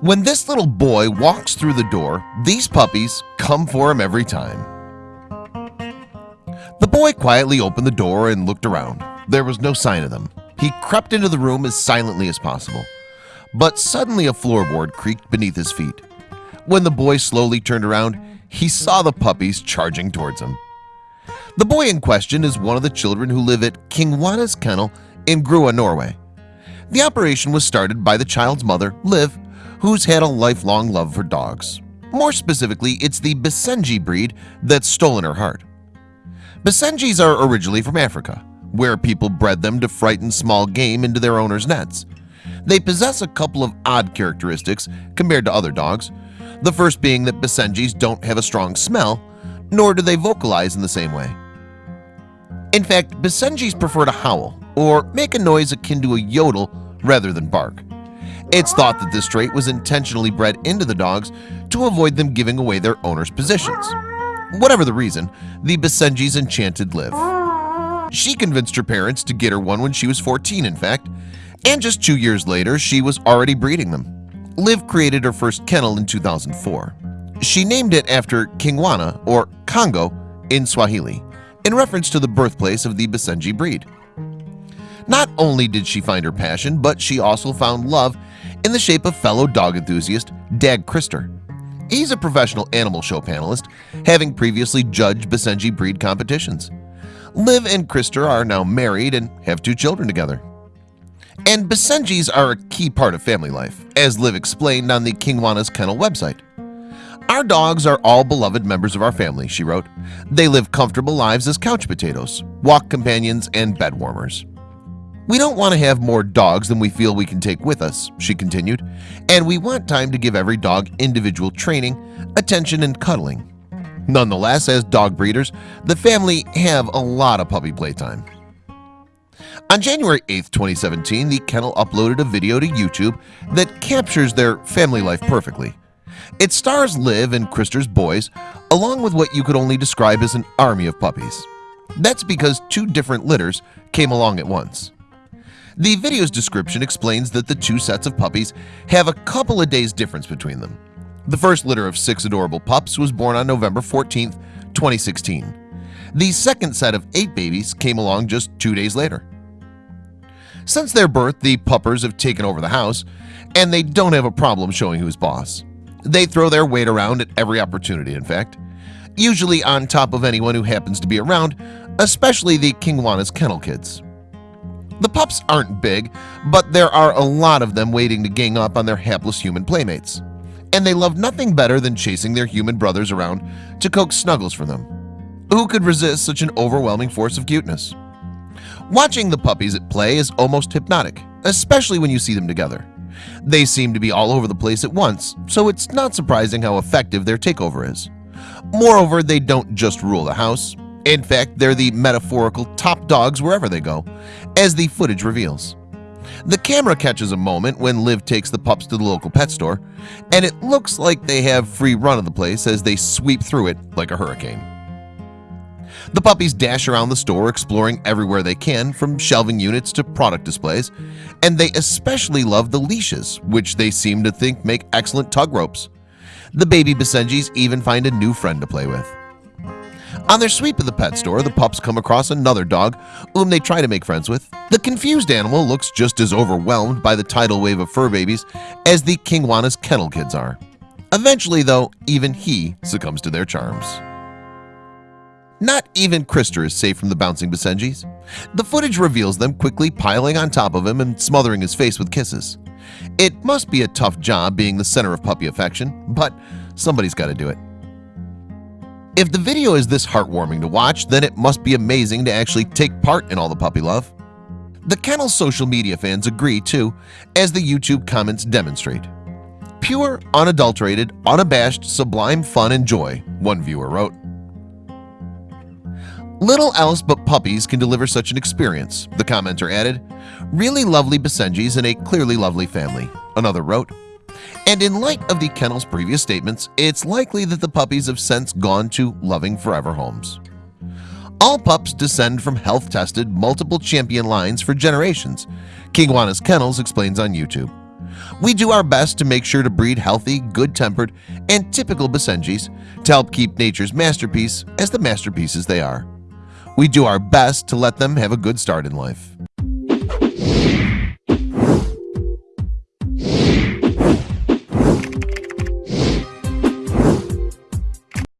When this little boy walks through the door, these puppies come for him every time. The boy quietly opened the door and looked around. There was no sign of them. He crept into the room as silently as possible. But suddenly a floorboard creaked beneath his feet. When the boy slowly turned around, he saw the puppies charging towards him. The boy in question is one of the children who live at Kingwana's Kennel in Grue, Norway. The operation was started by the child's mother, Liv, who's had a lifelong love for dogs. More specifically, it's the Basenji breed that's stolen her heart. Basenjis are originally from Africa, where people bred them to frighten small game into their owner's nets. They possess a couple of odd characteristics compared to other dogs. The first being that Basenjis don't have a strong smell, nor do they vocalize in the same way. In fact, Basenjis prefer to howl or make a noise akin to a yodel rather than bark. It's thought that this trait was intentionally bred into the dogs to avoid them giving away their owner's positions. Whatever the reason, the Basenjis enchanted Liv. She convinced her parents to get her one when she was 14 in fact, and just two years later she was already breeding them. Liv created her first kennel in 2004. She named it after Kingwana or Congo in Swahili in reference to the birthplace of the Basenji breed. Not only did she find her passion, but she also found love in the shape of fellow dog enthusiast Dag Krister. He's a professional animal show panelist, having previously judged Basenji breed competitions. Liv and Krister are now married and have two children together. And Basenjis are a key part of family life, as Liv explained on the Kingwana's Kennel website. Our dogs are all beloved members of our family, she wrote. They live comfortable lives as couch potatoes, walk companions, and bed warmers. We don't want to have more dogs than we feel we can take with us, she continued, and we want time to give every dog individual training, attention, and cuddling. Nonetheless, as dog breeders, the family have a lot of puppy playtime. On January 8, 2017, the kennel uploaded a video to YouTube that captures their family life perfectly. It stars Liv and Krister's boys, along with what you could only describe as an army of puppies. That's because two different litters came along at once. The video's description explains that the two sets of puppies have a couple of days difference between them. The first litter of six adorable pups was born on November 14, 2016. The second set of eight babies came along just two days later. Since their birth, the puppers have taken over the house, and they don't have a problem showing who's boss. They throw their weight around at every opportunity, in fact, usually on top of anyone who happens to be around, especially the Kingwana's kennel kids. The pups aren't big, but there are a lot of them waiting to gang up on their hapless human playmates. And they love nothing better than chasing their human brothers around to coax snuggles from them. Who could resist such an overwhelming force of cuteness? Watching the puppies at play is almost hypnotic, especially when you see them together. They seem to be all over the place at once, so it's not surprising how effective their takeover is. Moreover, they don't just rule the house, in fact, they're the metaphorical top dogs wherever they go, as the footage reveals. The camera catches a moment when Liv takes the pups to the local pet store, and it looks like they have free run of the place as they sweep through it like a hurricane. The puppies dash around the store exploring everywhere they can from shelving units to product displays and they especially love the leashes which they seem to think make excellent tug ropes The baby Basenjis even find a new friend to play with on their sweep of the pet store, the pups come across another dog whom they try to make friends with. The confused animal looks just as overwhelmed by the tidal wave of fur babies as the Kingwana's kennel kids are. Eventually, though, even he succumbs to their charms. Not even Krister is safe from the bouncing Basenjis. The footage reveals them quickly piling on top of him and smothering his face with kisses. It must be a tough job being the center of puppy affection, but somebody's got to do it. If the video is this heartwarming to watch, then it must be amazing to actually take part in all the puppy love. The kennel's social media fans agree too, as the YouTube comments demonstrate. Pure, unadulterated, unabashed, sublime fun and joy, one viewer wrote. Little else but puppies can deliver such an experience, the commenter added. Really lovely Basenjis and a clearly lovely family, another wrote. And in light of the kennel's previous statements, it's likely that the puppies have since gone to loving forever homes. All pups descend from health-tested multiple champion lines for generations, Kingwana's Kennels explains on YouTube. We do our best to make sure to breed healthy, good-tempered, and typical Basenjis to help keep nature's masterpiece as the masterpieces they are. We do our best to let them have a good start in life.